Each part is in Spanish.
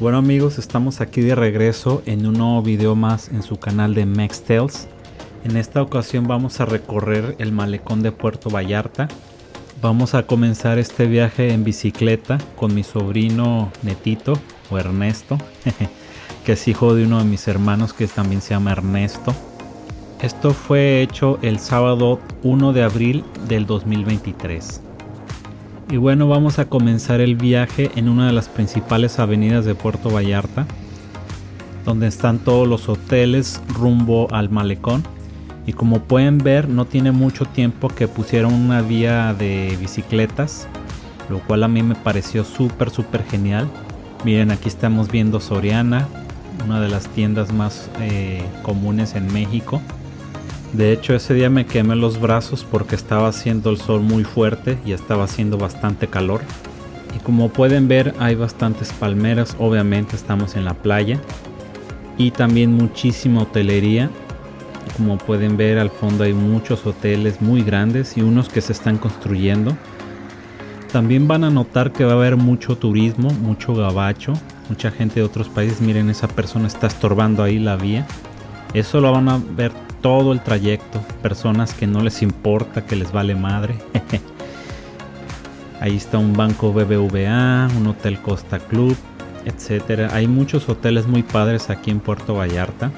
Bueno amigos, estamos aquí de regreso en un nuevo video más en su canal de Max Tales. En esta ocasión vamos a recorrer el malecón de Puerto Vallarta. Vamos a comenzar este viaje en bicicleta con mi sobrino Netito o Ernesto, que es hijo de uno de mis hermanos que también se llama Ernesto. Esto fue hecho el sábado 1 de abril del 2023. Y bueno, vamos a comenzar el viaje en una de las principales avenidas de Puerto Vallarta, donde están todos los hoteles rumbo al malecón. Y como pueden ver, no tiene mucho tiempo que pusieron una vía de bicicletas, lo cual a mí me pareció súper, súper genial. Miren, aquí estamos viendo Soriana, una de las tiendas más eh, comunes en México. De hecho ese día me quemé los brazos porque estaba haciendo el sol muy fuerte y estaba haciendo bastante calor. Y como pueden ver hay bastantes palmeras, obviamente estamos en la playa. Y también muchísima hotelería. Como pueden ver al fondo hay muchos hoteles muy grandes y unos que se están construyendo. También van a notar que va a haber mucho turismo, mucho gabacho, mucha gente de otros países. Miren, esa persona está estorbando ahí la vía. Eso lo van a ver todo el trayecto. Personas que no les importa, que les vale madre. Ahí está un banco BBVA, un hotel Costa Club, etcétera. Hay muchos hoteles muy padres aquí en Puerto Vallarta.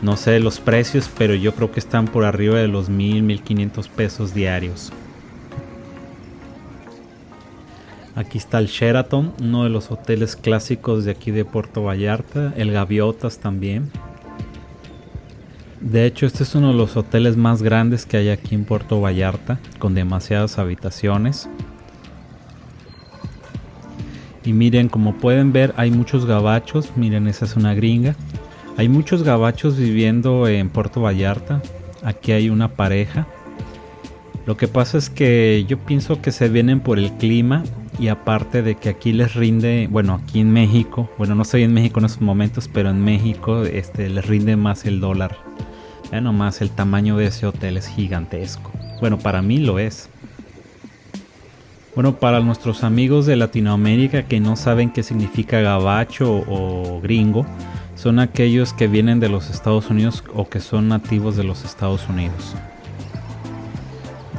No sé los precios, pero yo creo que están por arriba de los mil, mil quinientos pesos diarios. Aquí está el Sheraton, uno de los hoteles clásicos de aquí de Puerto Vallarta. El Gaviotas también. De hecho, este es uno de los hoteles más grandes que hay aquí en Puerto Vallarta, con demasiadas habitaciones. Y miren, como pueden ver, hay muchos gabachos. Miren, esa es una gringa. Hay muchos gabachos viviendo en Puerto Vallarta. Aquí hay una pareja. Lo que pasa es que yo pienso que se vienen por el clima y aparte de que aquí les rinde, bueno, aquí en México, bueno, no estoy en México en estos momentos, pero en México este les rinde más el dólar. Ya nomás el tamaño de ese hotel es gigantesco. Bueno, para mí lo es. Bueno, para nuestros amigos de Latinoamérica que no saben qué significa gabacho o gringo, son aquellos que vienen de los Estados Unidos o que son nativos de los Estados Unidos.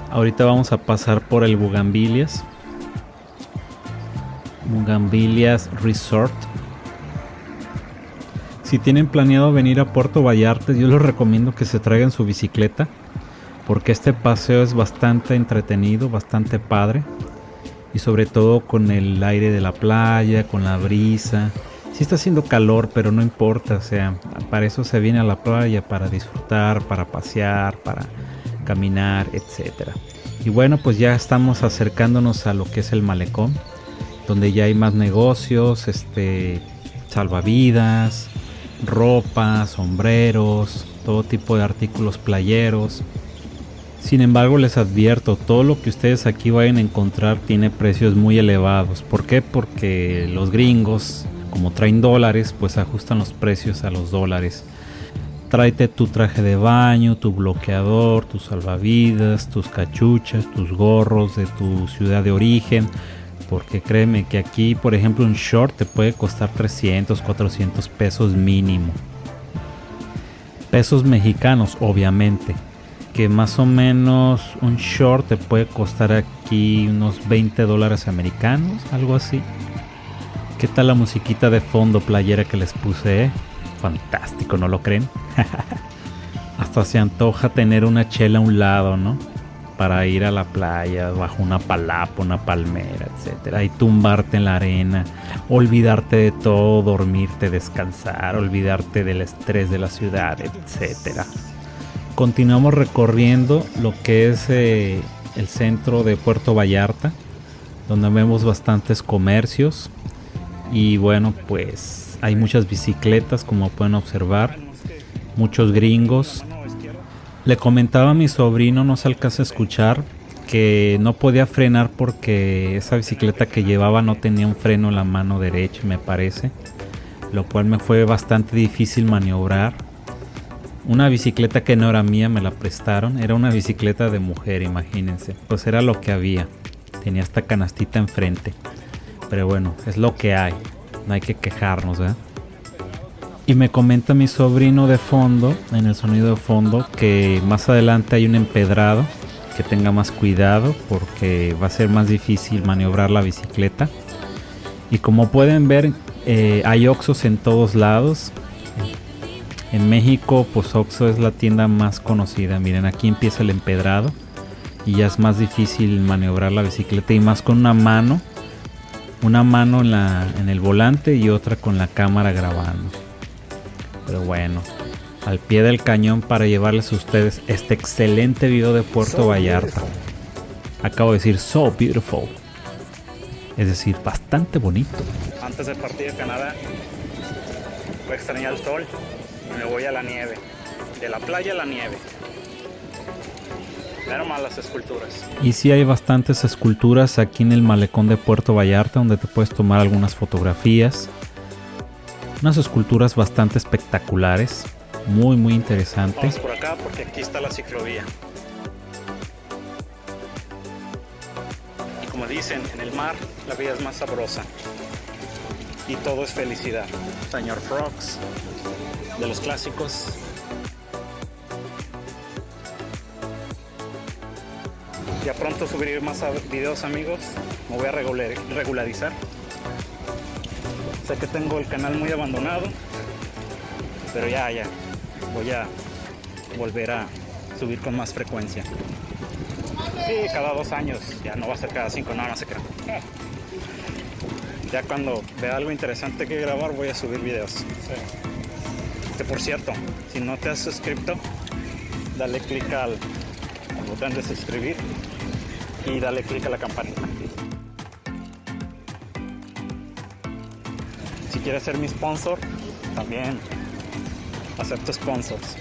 Ahorita vamos a pasar por el Bugambilias. Bugambilias Resort si tienen planeado venir a Puerto Vallarta, yo les recomiendo que se traigan su bicicleta, porque este paseo es bastante entretenido, bastante padre, y sobre todo con el aire de la playa, con la brisa. Sí está haciendo calor, pero no importa, o sea, para eso se viene a la playa, para disfrutar, para pasear, para caminar, etc. Y bueno, pues ya estamos acercándonos a lo que es el malecón, donde ya hay más negocios, este, salvavidas, ropa, sombreros, todo tipo de artículos playeros. Sin embargo, les advierto, todo lo que ustedes aquí vayan a encontrar tiene precios muy elevados. ¿Por qué? Porque los gringos, como traen dólares, pues ajustan los precios a los dólares. Tráete tu traje de baño, tu bloqueador, tus salvavidas, tus cachuchas, tus gorros de tu ciudad de origen porque créeme que aquí, por ejemplo, un short te puede costar 300, 400 pesos mínimo. Pesos mexicanos, obviamente. Que más o menos un short te puede costar aquí unos 20 dólares americanos, algo así. ¿Qué tal la musiquita de fondo playera que les puse? Eh? Fantástico, ¿no lo creen? Hasta se antoja tener una chela a un lado, ¿no? Para ir a la playa bajo una palapa, una palmera, etcétera, y tumbarte en la arena, olvidarte de todo, dormirte, descansar, olvidarte del estrés de la ciudad, etcétera. Continuamos recorriendo lo que es eh, el centro de Puerto Vallarta, donde vemos bastantes comercios y bueno, pues hay muchas bicicletas como pueden observar, muchos gringos le comentaba a mi sobrino, no se alcanza a escuchar, que no podía frenar porque esa bicicleta que llevaba no tenía un freno en la mano derecha, me parece. Lo cual me fue bastante difícil maniobrar. Una bicicleta que no era mía me la prestaron. Era una bicicleta de mujer, imagínense. Pues era lo que había. Tenía esta canastita enfrente. Pero bueno, es lo que hay. no hay que quejarnos, ¿verdad? Y me comenta mi sobrino de fondo, en el sonido de fondo, que más adelante hay un empedrado, que tenga más cuidado porque va a ser más difícil maniobrar la bicicleta. Y como pueden ver, eh, hay Oxos en todos lados. En México, pues Oxo es la tienda más conocida. Miren, aquí empieza el empedrado y ya es más difícil maniobrar la bicicleta y más con una mano. Una mano en, el volante y otra con la cámara grabando. Pero bueno, al pie del cañón para llevarles a ustedes este excelente video de Puerto Vallarta. Acabo de decir so beautiful. Es decir, bastante bonito. Antes del partido de Canadá, voy a extrañar el sol y me voy a la nieve. De la playa a la nieve. Pero más las esculturas. Y sí hay bastantes esculturas aquí en el malecón de Puerto Vallarta donde te puedes tomar algunas fotografías. Unas esculturas bastante espectaculares, muy muy interesantes. Vamos por acá porque aquí está la ciclovía. Y como dicen, en el mar la vida es más sabrosa. Y todo es felicidad. Señor Frogs, de los clásicos. Ya pronto subiré más videos amigos. Me voy a regular, regularizar. Sé que tengo el canal muy abandonado. Pero ya, ya. Voy a volver a subir con más frecuencia. Sí, cada dos años. Ya no va a ser cada cinco, no, no se crean. Ya cuando vea algo interesante que grabar voy a subir videos. Que por cierto, si no te has suscrito, dale clic al, al botón de suscribir y dale clic a la campanita. Quieres ser mi sponsor, también acepto sponsors.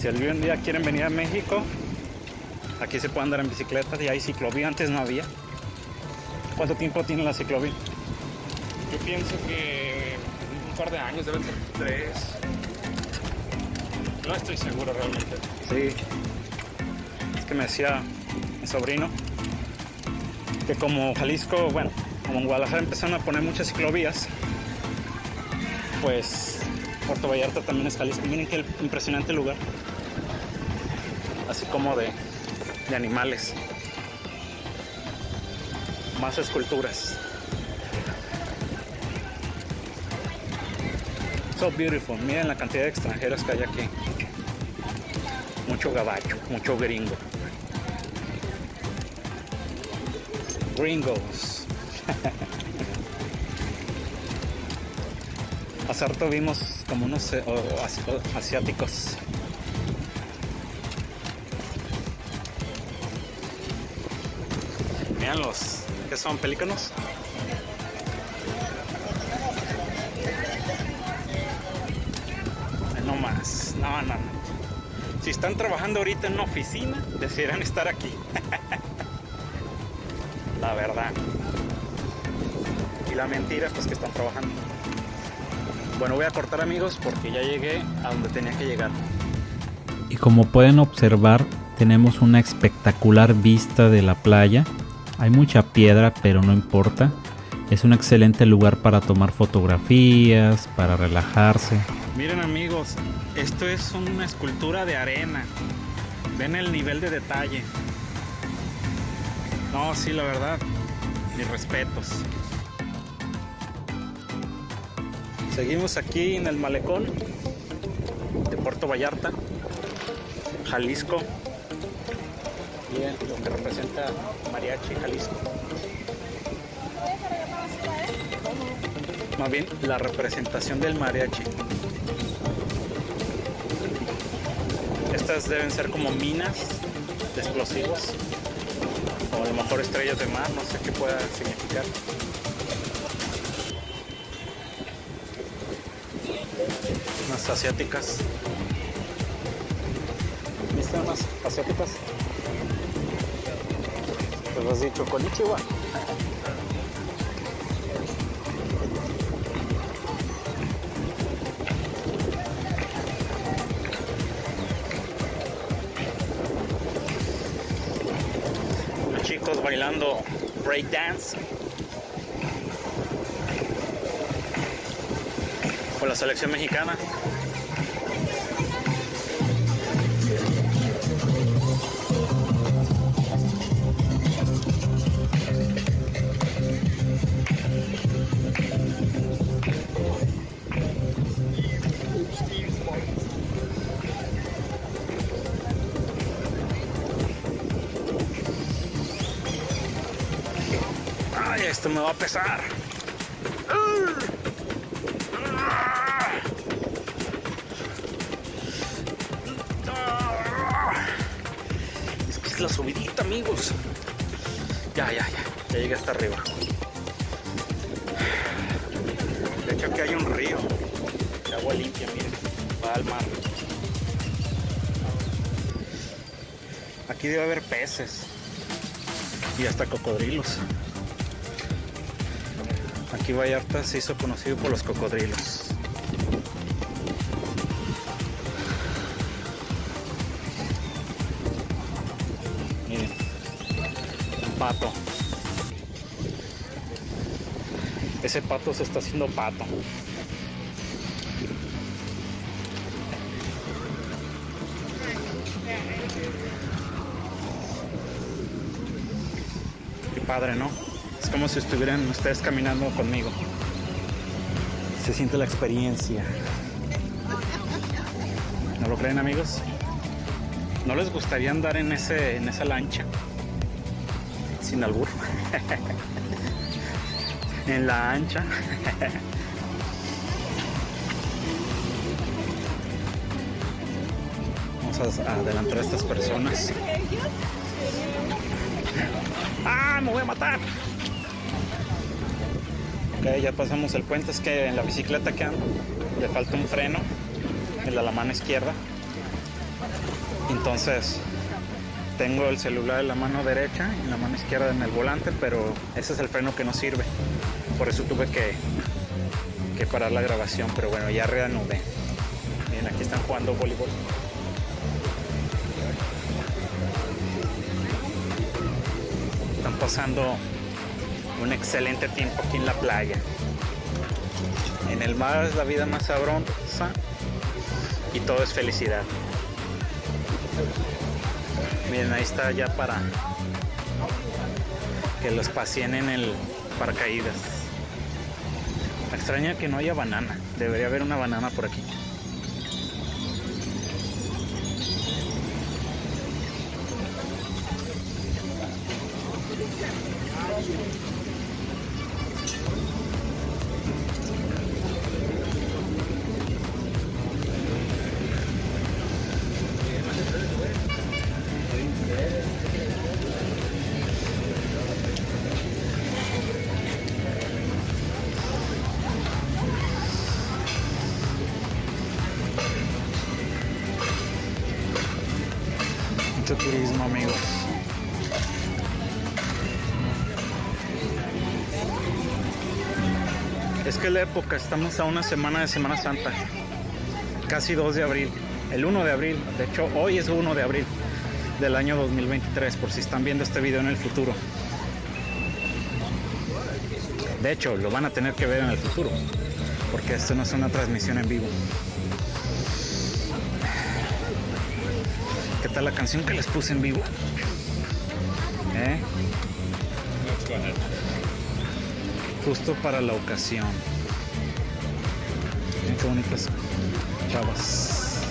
Si algún día quieren venir a México, aquí se puede andar en bicicleta y hay ciclovía, antes no había. ¿Cuánto tiempo tiene la ciclovía? Yo pienso que un par de años, deben ser tres. No estoy seguro realmente. Sí. Es que me decía mi sobrino que como Jalisco, bueno, como en Guadalajara empezaron a poner muchas ciclovías, pues Puerto Vallarta también es Jalisco. Miren qué impresionante lugar. Así como de, de animales. Más esculturas. So beautiful. Miren la cantidad de extranjeros que hay aquí. Mucho gabacho, mucho gringo. Gringos. Hace rato vimos como unos eh, o- o- asiáticos. Miren los que son pelícanos. No más, no, no, no. Si están trabajando ahorita en una oficina, desearían estar aquí. La verdad. La mentira, pues que están trabajando. Bueno, voy a cortar amigos porque ya llegué a donde tenía que llegar. Y como pueden observar, tenemos una espectacular vista de la playa. Hay mucha piedra, pero no importa. Es un excelente lugar para tomar fotografías, para relajarse. Miren amigos, esto es una escultura de arena. Ven el nivel de detalle. No, sí, la verdad, mis respetos. Seguimos aquí en el malecón de Puerto Vallarta, Jalisco. Miren lo que representa Mariachi Jalisco. Más bien la representación del mariachi. Estas deben ser como minas de explosivos. O a lo mejor estrellas de mar, no sé qué pueda significar. Asiáticas. ¿Viste unas asiáticas? Te lo has dicho, Konnichiwa. Los chicos bailando breakdance. con la selección mexicana. Esto me va a pesar. Es es la subidita, amigos. Ya, ya, ya. Ya llegué hasta arriba. De hecho, aquí hay un río de agua limpia, miren. Va al mar. Aquí debe haber peces y hasta cocodrilos. Aquí Vallarta se hizo conocido por los cocodrilos. Miren, un pato. Ese pato se está haciendo pato. Qué padre, ¿no? Como si estuvieran ustedes caminando conmigo. Se siente la experiencia. ¿No lo creen, amigos? ¿No les gustaría andar en, ese, en esa lancha? Sin albur. en la ancha. Vamos a adelantar a estas personas. ¡Ah! ¡Me voy a matar! Ya pasamos el puente. Es que en la bicicleta que ando le falta un freno en la mano izquierda. Entonces tengo el celular en la mano derecha y la mano izquierda en el volante, pero ese es el freno que no sirve. Por eso tuve que, que parar la grabación. Pero bueno, ya reanudé. Miren, aquí están jugando voleibol. Están pasando un excelente tiempo aquí en la playa. En el mar es la vida más sabrosa y todo es felicidad. Miren, ahí está ya para que los paseen en el paracaídas. Me extraña que no haya banana. Debería haber una banana por aquí. Amigos. Es que la época, estamos a una semana de Semana Santa, casi 2 de abril, el 1 de abril, de hecho hoy es 1 de abril del año 2023, por si están viendo este video en el futuro. De hecho, lo van a tener que ver en el futuro, porque esto no es una transmisión en vivo. ¿Qué tal la canción que les puse en vivo? ¿Eh? Justo para la ocasión. Miren qué bonitas chavas.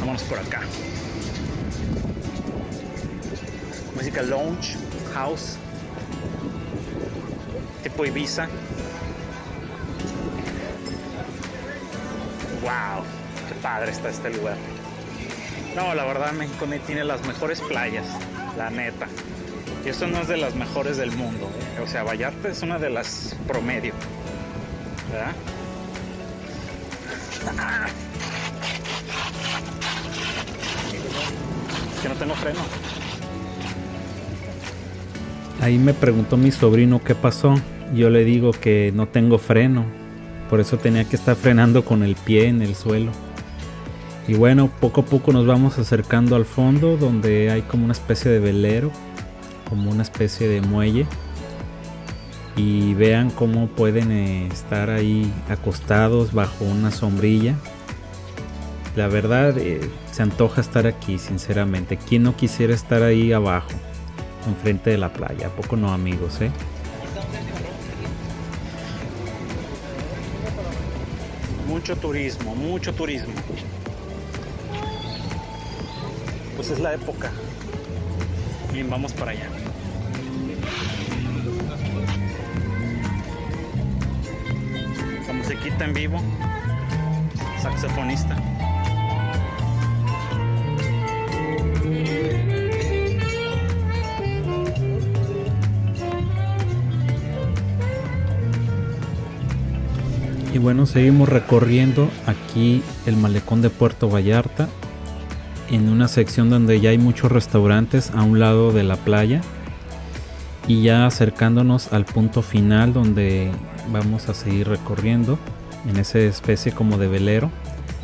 Vámonos por acá. Música lounge, house, tipo Ibiza. Wow, qué padre está este lugar. No, la verdad México tiene las mejores playas, la neta. Y esto no es de las mejores del mundo. ¿eh? O sea, Vallarta es una de las promedio. ¿Verdad? Que no tengo freno. Ahí me preguntó mi sobrino qué pasó. Yo le digo que no tengo freno por eso tenía que estar frenando con el pie en el suelo. Y bueno, poco a poco nos vamos acercando al fondo donde hay como una especie de velero, como una especie de muelle. Y vean cómo pueden eh, estar ahí acostados bajo una sombrilla. La verdad, eh, se antoja estar aquí, sinceramente. ¿Quién no quisiera estar ahí abajo, enfrente de la playa? ¿A poco no, amigos, eh? Mucho turismo, mucho turismo. Pues es la época. Bien, vamos para allá. La musiquita en vivo. Saxofonista. Bueno, seguimos recorriendo aquí el malecón de Puerto Vallarta en una sección donde ya hay muchos restaurantes a un lado de la playa y ya acercándonos al punto final donde vamos a seguir recorriendo en esa especie como de velero.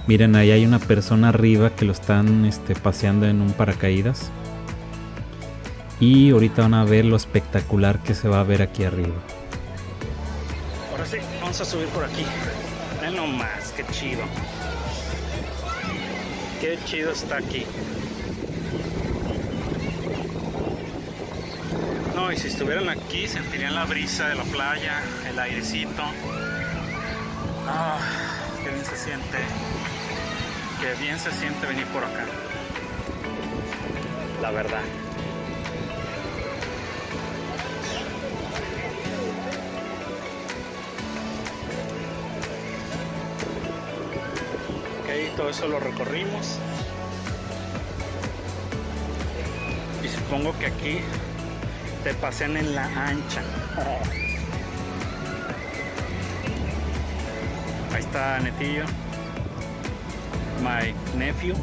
Miren, ahí hay una persona arriba que lo están este, paseando en un paracaídas. Y ahorita van a ver lo espectacular que se va a ver aquí arriba. Ahora sí, vamos a subir por aquí. Ven nomás, qué chido. Qué chido está aquí. No, y si estuvieran aquí sentirían la brisa de la playa, el airecito. Ah, qué bien se siente. Qué bien se siente venir por acá. La verdad. Eso lo recorrimos. Y supongo que aquí te pasean en la ancha. Ahí está Netillo. My nephew.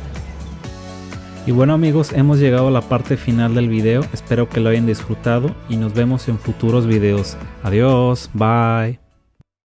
Y bueno amigos, hemos llegado a la parte final del video. Espero que lo hayan disfrutado y nos vemos en futuros videos. Adiós, bye.